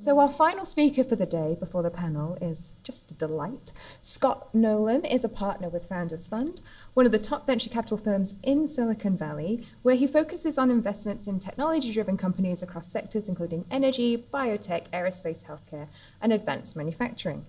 So our final speaker for the day before the panel is just a delight. Scott Nolan is a partner with Founders Fund, one of the top venture capital firms in Silicon Valley, where he focuses on investments in technology-driven companies across sectors including energy, biotech, aerospace, healthcare, and advanced manufacturing.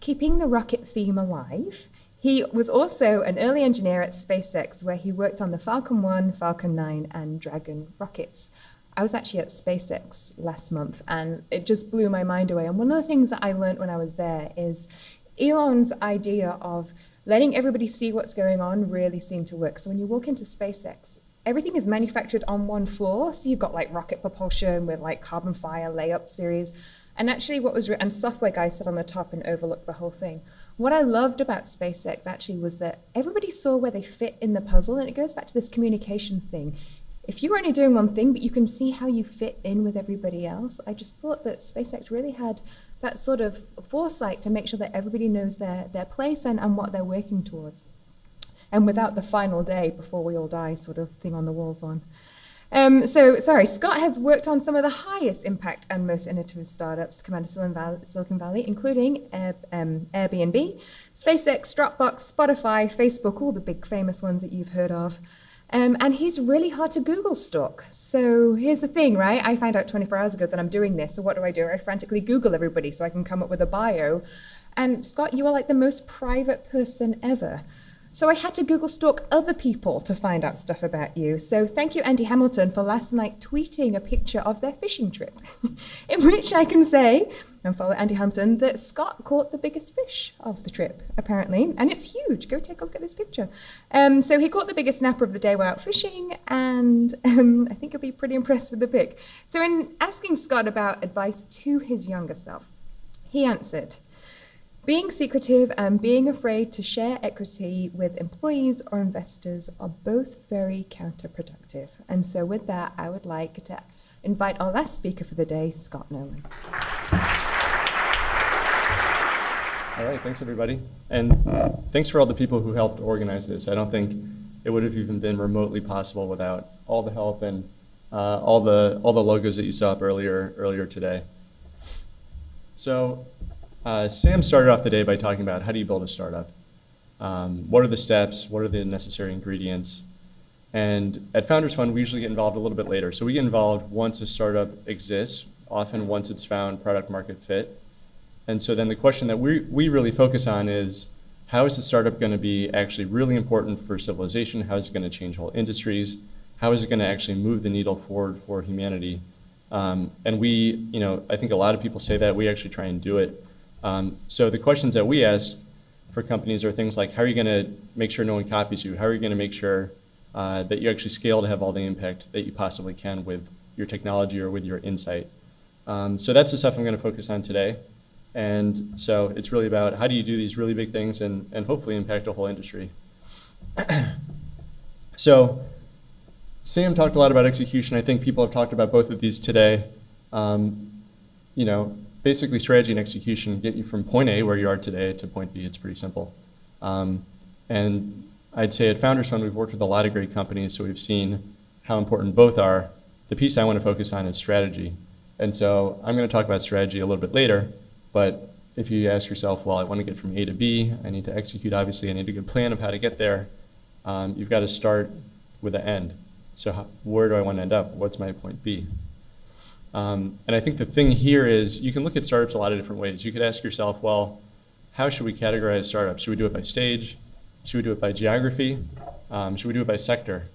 Keeping the rocket theme alive, he was also an early engineer at SpaceX, where he worked on the Falcon 1, Falcon 9, and Dragon rockets. I was actually at SpaceX last month and it just blew my mind away. And one of the things that I learned when I was there is Elon's idea of letting everybody see what's going on really seemed to work. So when you walk into SpaceX, everything is manufactured on one floor. So you've got like rocket propulsion with like carbon fiber layup series. And actually what was, and software guys sit on the top and overlook the whole thing. What I loved about SpaceX actually was that everybody saw where they fit in the puzzle. And it goes back to this communication thing if you're only doing one thing, but you can see how you fit in with everybody else, I just thought that SpaceX really had that sort of foresight to make sure that everybody knows their, their place and, and what they're working towards. And without the final day before we all die sort of thing on the walls on. Um, so, sorry, Scott has worked on some of the highest impact and most innovative startups come out of Silicon Valley, Silicon Valley including Air, um, Airbnb, SpaceX, Dropbox, Spotify, Facebook, all the big famous ones that you've heard of. Um, and he's really hard to Google stalk. So here's the thing, right? I found out 24 hours ago that I'm doing this. So what do I do? I frantically Google everybody so I can come up with a bio. And Scott, you are like the most private person ever. So I had to Google stalk other people to find out stuff about you. So thank you, Andy Hamilton, for last night tweeting a picture of their fishing trip, in which I can say, and follow Andy Hamilton, that Scott caught the biggest fish of the trip, apparently. And it's huge. Go take a look at this picture. Um, so he caught the biggest snapper of the day while out fishing, and um, I think you'll be pretty impressed with the pic. So in asking Scott about advice to his younger self, he answered, being secretive and being afraid to share equity with employees or investors are both very counterproductive. And so with that, I would like to invite our last speaker for the day, Scott Nolan. All right, thanks everybody. And thanks for all the people who helped organize this. I don't think it would have even been remotely possible without all the help and uh, all the all the logos that you saw up earlier earlier today. So uh, Sam started off the day by talking about how do you build a startup? Um, what are the steps? What are the necessary ingredients? And at Founders Fund, we usually get involved a little bit later. So we get involved once a startup exists, often once it's found product market fit. And so then the question that we, we really focus on is, how is the startup going to be actually really important for civilization? How is it going to change whole industries? How is it going to actually move the needle forward for humanity? Um, and we, you know, I think a lot of people say that. We actually try and do it. Um, so the questions that we ask for companies are things like, how are you going to make sure no one copies you? How are you going to make sure uh, that you actually scale to have all the impact that you possibly can with your technology or with your insight? Um, so that's the stuff I'm going to focus on today. And so it's really about how do you do these really big things and, and hopefully impact a whole industry. so Sam talked a lot about execution. I think people have talked about both of these today. Um, you know, basically strategy and execution get you from point A, where you are today, to point B. It's pretty simple. Um, and I'd say at Founders Fund, we've worked with a lot of great companies, so we've seen how important both are. The piece I want to focus on is strategy. And so I'm going to talk about strategy a little bit later, but if you ask yourself, well, I want to get from A to B, I need to execute, obviously, I need a good plan of how to get there, um, you've got to start with an end. So how, where do I want to end up? What's my point B? Um, and I think the thing here is you can look at startups a lot of different ways. You could ask yourself, well, how should we categorize startups? Should we do it by stage? Should we do it by geography? Um, should we do it by sector?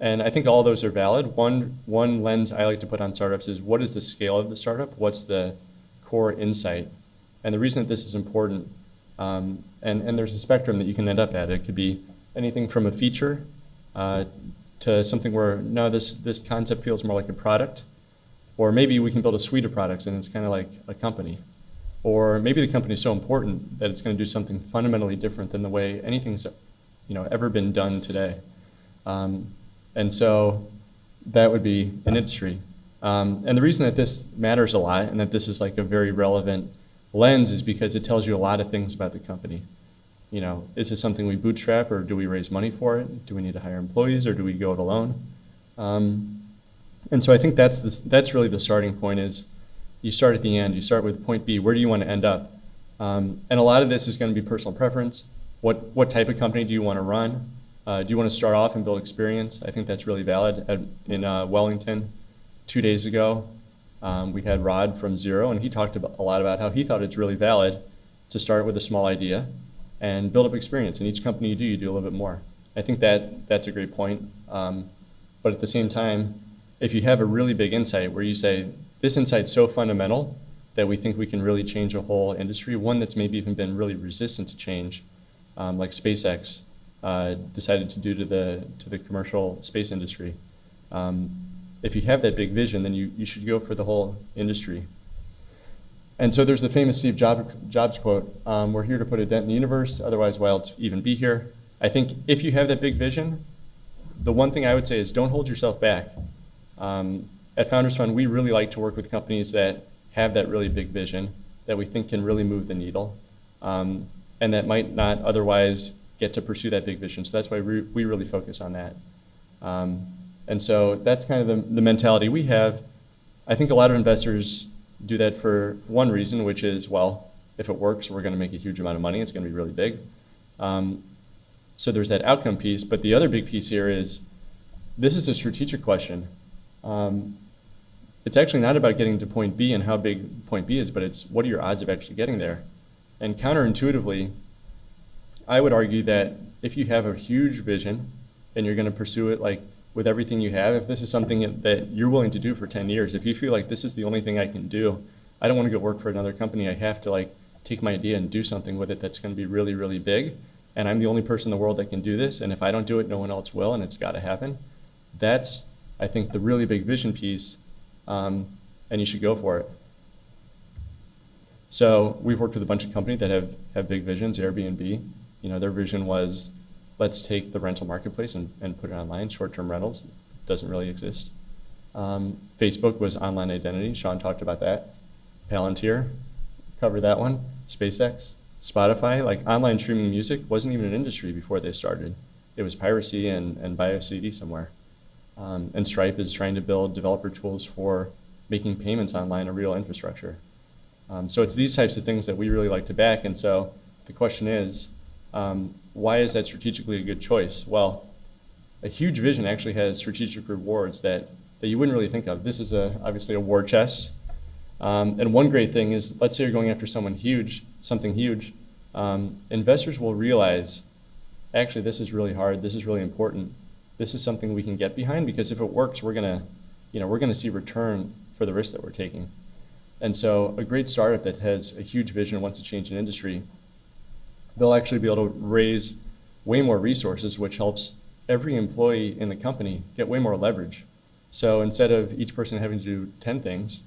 And I think all those are valid. One, one lens I like to put on startups is what is the scale of the startup? What's the core insight? And the reason that this is important, um, and, and there's a spectrum that you can end up at. It could be anything from a feature uh, to something where, no, this, this concept feels more like a product. Or maybe we can build a suite of products and it's kind of like a company. Or maybe the company is so important that it's going to do something fundamentally different than the way anything's you know, ever been done today. Um, and so that would be an industry. Um, and the reason that this matters a lot and that this is like a very relevant lens is because it tells you a lot of things about the company. You know, is this something we bootstrap or do we raise money for it? Do we need to hire employees or do we go it alone? Um, and so I think that's, the, that's really the starting point is You start at the end. You start with point B. Where do you want to end up? Um, and a lot of this is going to be personal preference. What, what type of company do you want to run? Uh, do you want to start off and build experience? I think that's really valid. At, in uh, Wellington, two days ago, um, we had Rod from Xero, and he talked about, a lot about how he thought it's really valid to start with a small idea and build up experience. In each company you do, you do a little bit more. I think that that's a great point. Um, but at the same time, if you have a really big insight where you say, this insight's so fundamental that we think we can really change a whole industry, one that's maybe even been really resistant to change, um, like SpaceX uh, decided to do to the, to the commercial space industry. Um, if you have that big vision, then you, you should go for the whole industry. And so there's the famous Steve Jobs quote, um, we're here to put a dent in the universe, otherwise why else even be here? I think if you have that big vision, the one thing I would say is don't hold yourself back. Um, at Founders Fund, we really like to work with companies that have that really big vision that we think can really move the needle um, and that might not otherwise get to pursue that big vision. So that's why we, we really focus on that. Um, and so that's kind of the, the mentality we have. I think a lot of investors do that for one reason, which is, well, if it works, we're going to make a huge amount of money. It's going to be really big. Um, so there's that outcome piece. But the other big piece here is this is a strategic question. Um, it's actually not about getting to point B and how big point B is, but it's what are your odds of actually getting there? And counterintuitively, I would argue that if you have a huge vision and you're going to pursue it like with everything you have, if this is something that you're willing to do for 10 years, if you feel like this is the only thing I can do, I don't want to go work for another company. I have to like take my idea and do something with it that's going to be really, really big. And I'm the only person in the world that can do this. And if I don't do it, no one else will, and it's got to happen. That's, I think, the really big vision piece, um, and you should go for it. So we've worked with a bunch of companies that have, have big visions, Airbnb. You know, their vision was let's take the rental marketplace and, and put it online. Short-term rentals doesn't really exist. Um, Facebook was online identity. Sean talked about that. Palantir, covered that one. SpaceX, Spotify, like online streaming music wasn't even an industry before they started. It was piracy and, and a CD somewhere. Um, and Stripe is trying to build developer tools for making payments online a real infrastructure. Um, so it's these types of things that we really like to back. And so the question is, um, why is that strategically a good choice? Well, a huge vision actually has strategic rewards that, that you wouldn't really think of. This is a, obviously a war chest. Um, and one great thing is, let's say you're going after someone huge, something huge, um, investors will realize, actually, this is really hard, this is really important, this is something we can get behind because if it works, we're gonna, you know, we're gonna see return for the risk that we're taking. And so a great startup that has a huge vision wants to change an industry they'll actually be able to raise way more resources, which helps every employee in the company get way more leverage. So instead of each person having to do 10 things,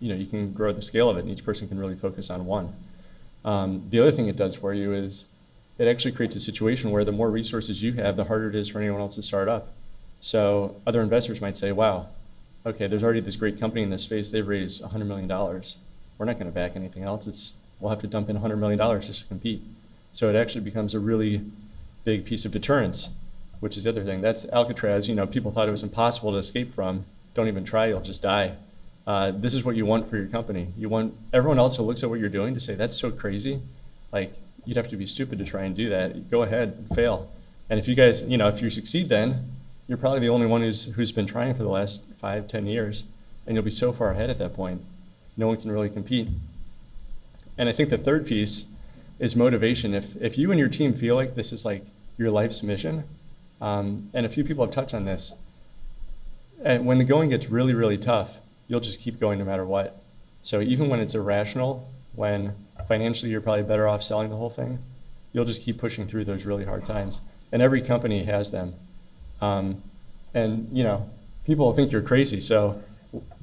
you know, you can grow the scale of it and each person can really focus on one. Um, the other thing it does for you is it actually creates a situation where the more resources you have, the harder it is for anyone else to start up. So other investors might say, wow, okay, there's already this great company in this space, they've raised $100 million. We're not gonna back anything else. It's, we'll have to dump in $100 million just to compete. So it actually becomes a really big piece of deterrence, which is the other thing. That's Alcatraz. You know, people thought it was impossible to escape from. Don't even try, you'll just die. Uh, this is what you want for your company. You want everyone else who looks at what you're doing to say, that's so crazy. Like, you'd have to be stupid to try and do that. Go ahead fail. And if you guys, you know, if you succeed then, you're probably the only one who's, who's been trying for the last five, ten years, and you'll be so far ahead at that point. No one can really compete. And I think the third piece is motivation. If, if you and your team feel like this is like your life's mission, um, and a few people have touched on this, and when the going gets really, really tough, you'll just keep going no matter what. So even when it's irrational, when financially you're probably better off selling the whole thing, you'll just keep pushing through those really hard times. And every company has them. Um, and you know, people think you're crazy. So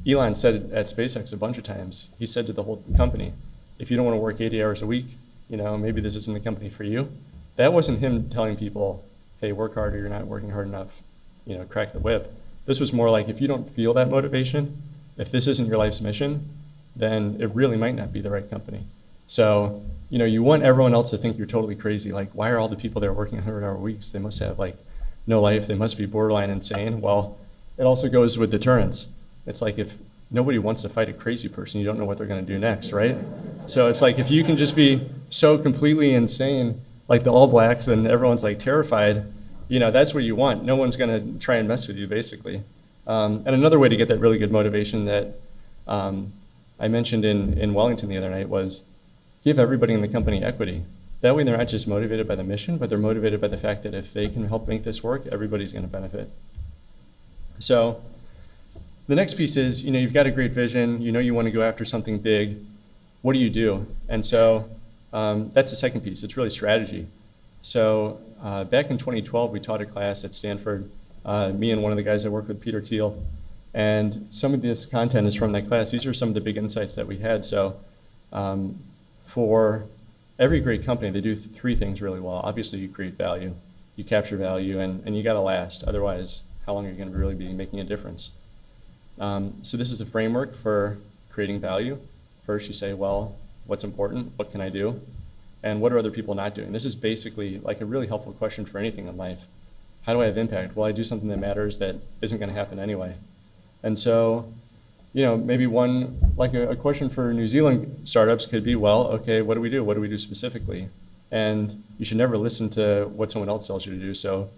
Elon said at SpaceX a bunch of times. He said to the whole company, if you don't want to work 80 hours a week, you know, maybe this isn't the company for you. That wasn't him telling people, hey, work harder, you're not working hard enough, you know, crack the whip. This was more like if you don't feel that motivation, if this isn't your life's mission, then it really might not be the right company. So, you know, you want everyone else to think you're totally crazy. Like, why are all the people there working 100 hour weeks? They must have like no life. They must be borderline insane. Well, it also goes with deterrence. It's like if, nobody wants to fight a crazy person. You don't know what they're going to do next, right? So it's like if you can just be so completely insane, like the All Blacks, and everyone's like terrified, you know, that's what you want. No one's going to try and mess with you, basically. Um, and another way to get that really good motivation that um, I mentioned in, in Wellington the other night was give everybody in the company equity. That way they're not just motivated by the mission, but they're motivated by the fact that if they can help make this work, everybody's going to benefit. So the next piece is, you know, you've got a great vision, you know you want to go after something big. What do you do? And so um, that's the second piece. It's really strategy. So uh, back in 2012, we taught a class at Stanford, uh, me and one of the guys I work with, Peter Thiel. And some of this content is from that class. These are some of the big insights that we had. So um, for every great company, they do three things really well. Obviously, you create value, you capture value, and, and you got to last. Otherwise, how long are you going to really be making a difference? Um, so this is a framework for creating value. First, you say, well, what's important? What can I do? And what are other people not doing? This is basically like a really helpful question for anything in life. How do I have impact? Well, I do something that matters that isn't going to happen anyway. And so, you know, maybe one, like a, a question for New Zealand startups could be, well, okay, what do we do? What do we do specifically? And you should never listen to what someone else tells you to do. So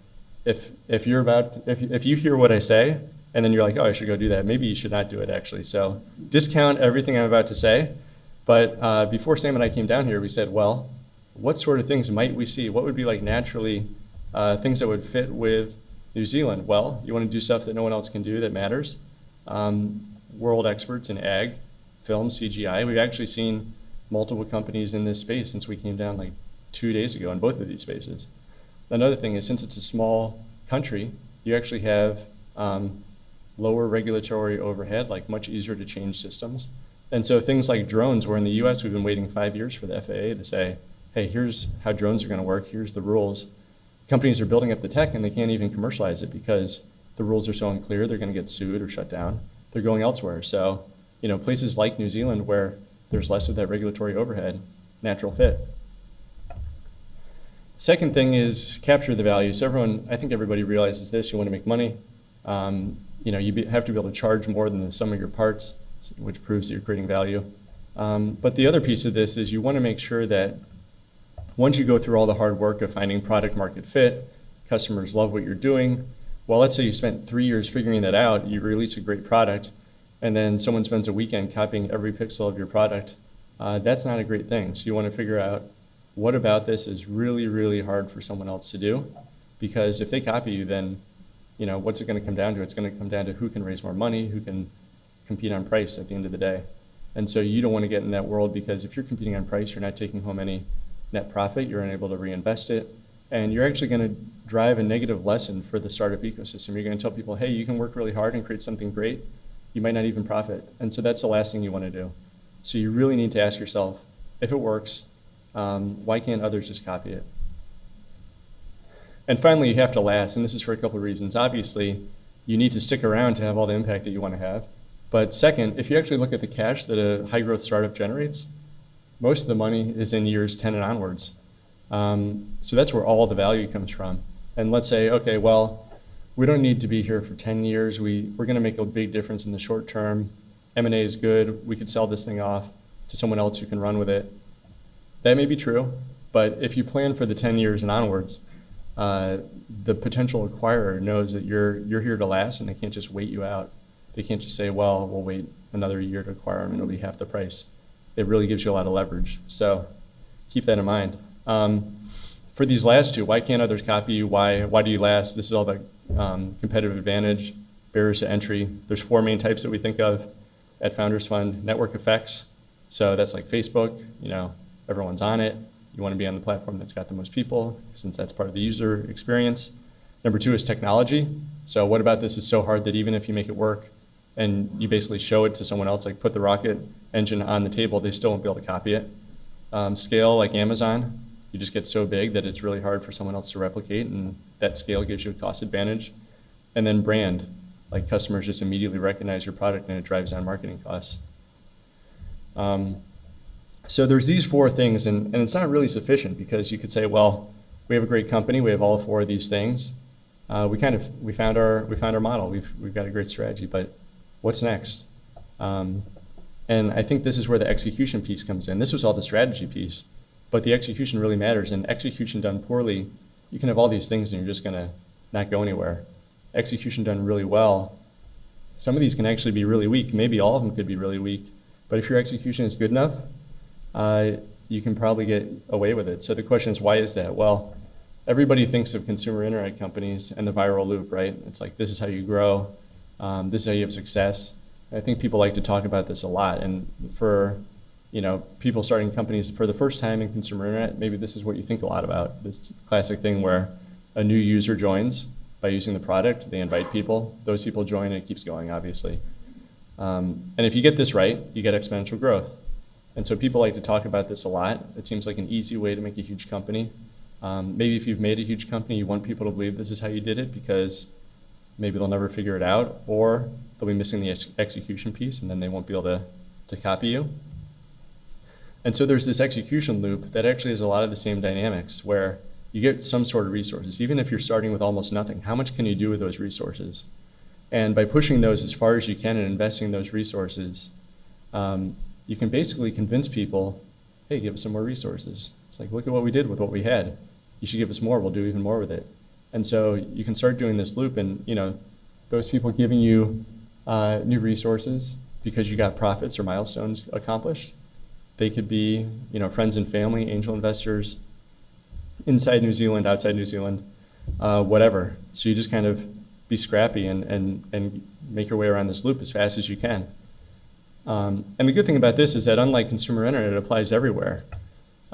if, if you're about, if, if you hear what I say, and then you're like, oh, I should go do that, maybe you should not do it actually. So discount everything I'm about to say. But uh, before Sam and I came down here, we said, well, what sort of things might we see? What would be like naturally uh, things that would fit with New Zealand? Well, you want to do stuff that no one else can do that matters. Um, world experts in ag, film, CGI. We've actually seen multiple companies in this space since we came down like two days ago in both of these spaces. Another thing is since it's a small country, you actually have um, lower regulatory overhead, like much easier to change systems. And so things like drones, where in the US we've been waiting five years for the FAA to say, hey, here's how drones are going to work, here's the rules. Companies are building up the tech and they can't even commercialize it because the rules are so unclear, they're going to get sued or shut down. They're going elsewhere. So, you know, places like New Zealand where there's less of that regulatory overhead, natural fit. Second thing is capture the value. So everyone, I think everybody realizes this. You want to make money. Um, you know, you be, have to be able to charge more than the sum of your parts, which proves that you're creating value. Um, but the other piece of this is you want to make sure that once you go through all the hard work of finding product market fit, customers love what you're doing. Well, let's say you spent three years figuring that out, you release a great product, and then someone spends a weekend copying every pixel of your product. Uh, that's not a great thing. So you want to figure out what about this is really, really hard for someone else to do. Because if they copy you, then you know, what's it going to come down to? It's going to come down to who can raise more money, who can compete on price at the end of the day. And so you don't want to get in that world because if you're competing on price, you're not taking home any net profit, you're unable to reinvest it, and you're actually going to drive a negative lesson for the startup ecosystem. You're going to tell people, hey, you can work really hard and create something great. You might not even profit. And so that's the last thing you want to do. So you really need to ask yourself, if it works, um, why can't others just copy it? And finally, you have to last, and this is for a couple of reasons. Obviously, you need to stick around to have all the impact that you want to have. But second, if you actually look at the cash that a high growth startup generates, most of the money is in years 10 and onwards. Um, so that's where all the value comes from. And let's say, okay, well, we don't need to be here for 10 years. We, we're going to make a big difference in the short term. M&A is good. We could sell this thing off to someone else who can run with it. That may be true, but if you plan for the 10 years and onwards, uh, the potential acquirer knows that you're you're here to last, and they can't just wait you out. They can't just say, "Well, we'll wait another year to acquire them, and it'll be half the price." It really gives you a lot of leverage. So keep that in mind. Um, for these last two, why can't others copy you? Why why do you last? This is all about um, competitive advantage, barriers to entry. There's four main types that we think of at Founders Fund: network effects. So that's like Facebook. You know, everyone's on it. You want to be on the platform that's got the most people, since that's part of the user experience. Number two is technology. So what about this is so hard that even if you make it work and you basically show it to someone else, like put the rocket engine on the table, they still won't be able to copy it. Um, scale, like Amazon, you just get so big that it's really hard for someone else to replicate, and that scale gives you a cost advantage. And then brand, like customers just immediately recognize your product and it drives down marketing costs. Um, so there's these four things, and, and it's not really sufficient because you could say, well, we have a great company, we have all four of these things. Uh, we kind of we found our we found our model. We've we've got a great strategy, but what's next? Um, and I think this is where the execution piece comes in. This was all the strategy piece, but the execution really matters. And execution done poorly, you can have all these things and you're just going to not go anywhere. Execution done really well, some of these can actually be really weak. Maybe all of them could be really weak. But if your execution is good enough, uh, you can probably get away with it. So the question is, why is that? Well, everybody thinks of consumer internet companies and the viral loop, right? It's like this is how you grow, um, this idea of success. I think people like to talk about this a lot. And for you know people starting companies for the first time in consumer internet, maybe this is what you think a lot about. This classic thing where a new user joins by using the product, they invite people. Those people join, and it keeps going, obviously. Um, and if you get this right, you get exponential growth. And so people like to talk about this a lot. It seems like an easy way to make a huge company. Um, maybe if you've made a huge company, you want people to believe this is how you did it because maybe they'll never figure it out, or they'll be missing the ex execution piece, and then they won't be able to, to copy you. And so there's this execution loop that actually has a lot of the same dynamics where you get some sort of resources. Even if you're starting with almost nothing, how much can you do with those resources? And by pushing those as far as you can and investing those resources, um, you can basically convince people, hey, give us some more resources. It's like, look at what we did with what we had. You should give us more. We'll do even more with it. And so you can start doing this loop, and you know, those people giving you uh, new resources because you got profits or milestones accomplished. They could be, you know, friends and family, angel investors, inside New Zealand, outside New Zealand, uh, whatever. So you just kind of be scrappy and, and, and make your way around this loop as fast as you can. Um, and the good thing about this is that unlike consumer internet, it applies everywhere.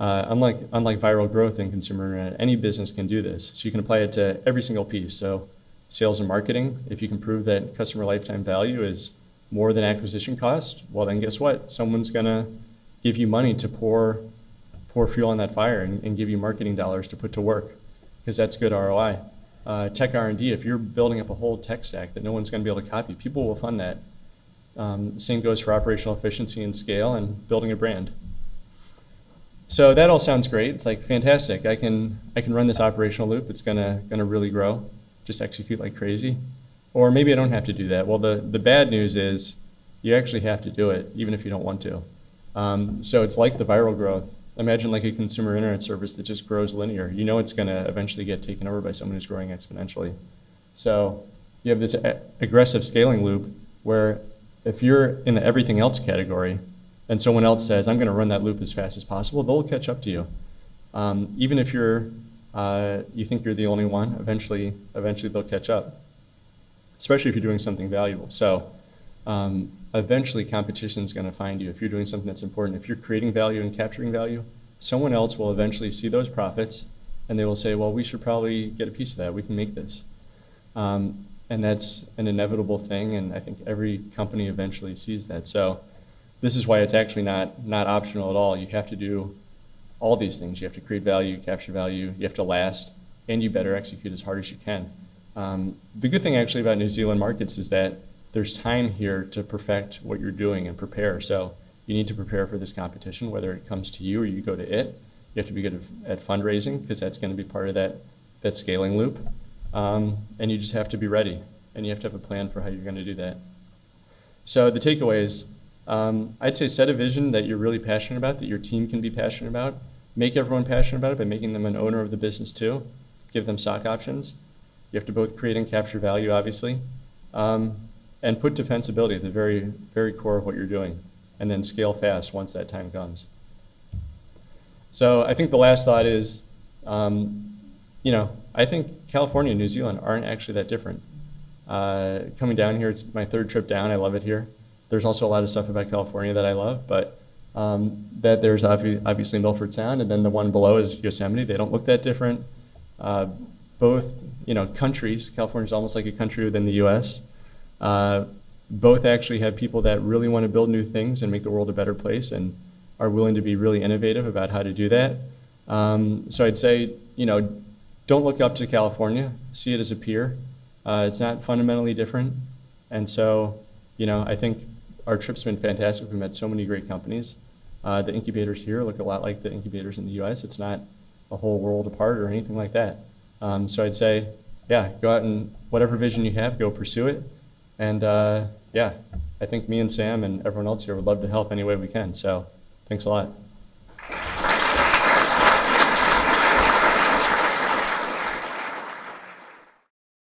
Uh, unlike, unlike viral growth in consumer internet, any business can do this. So you can apply it to every single piece. So sales and marketing, if you can prove that customer lifetime value is more than acquisition cost, well then guess what? Someone's gonna give you money to pour, pour fuel on that fire and, and give you marketing dollars to put to work because that's good ROI. Uh, tech R&D, if you're building up a whole tech stack that no one's going to be able to copy, people will fund that. Um, same goes for operational efficiency and scale and building a brand. So that all sounds great. It's like fantastic. I can I can run this operational loop. It's gonna gonna really grow. Just execute like crazy. Or maybe I don't have to do that. Well, the the bad news is you actually have to do it, even if you don't want to. Um, so it's like the viral growth. Imagine like a consumer internet service that just grows linear. You know it's going to eventually get taken over by someone who's growing exponentially. So you have this aggressive scaling loop where if you're in the everything else category, and someone else says, I'm going to run that loop as fast as possible, they'll catch up to you. Um, even if you're, uh, you think you're the only one, eventually, eventually they'll catch up, especially if you're doing something valuable. So um, eventually competition is going to find you. If you're doing something that's important, if you're creating value and capturing value, someone else will eventually see those profits and they will say, well, we should probably get a piece of that. We can make this. Um, and that's an inevitable thing, and I think every company eventually sees that. So this is why it's actually not, not optional at all. You have to do all these things. You have to create value, capture value, you have to last, and you better execute as hard as you can. Um, the good thing actually about New Zealand markets is that there's time here to perfect what you're doing and prepare. So you need to prepare for this competition, whether it comes to you or you go to it. You have to be good at, fundraising because that's going to be part of that, that scaling loop. Um, and you just have to be ready, and you have to have a plan for how you're going to do that. So the takeaways um, I'd say set a vision that you're really passionate about, that your team can be passionate about. Make everyone passionate about it by making them an owner of the business too. Give them stock options. You have to both create and capture value, obviously. Um, and put defensibility at the very, very core of what you're doing. And then scale fast once that time comes. So I think the last thought is, um, you know, I think California and New Zealand aren't actually that different. Uh, coming down here, it's my third trip down. I love it here. There's also a lot of stuff about California that I love, but um, that there's obviously Milford Sound, and then the one below is Yosemite. They don't look that different. Uh, both, you know, countries. California is almost like a country within the U.S. Uh, both actually have people that really want to build new things and make the world a better place, and are willing to be really innovative about how to do that. Um, so I'd say, you know, don't look up to California. See it as a peer. Uh, it's not fundamentally different, and so, you know, I think our trip's been fantastic. We've met so many great companies. Uh, the incubators here look a lot like the incubators in the U.S. It's not a whole world apart or anything like that. Um, so I'd say, yeah, go out and whatever vision you have, go pursue it. And uh, yeah, I think me and Sam and everyone else here would love to help any way we can. So thanks a lot.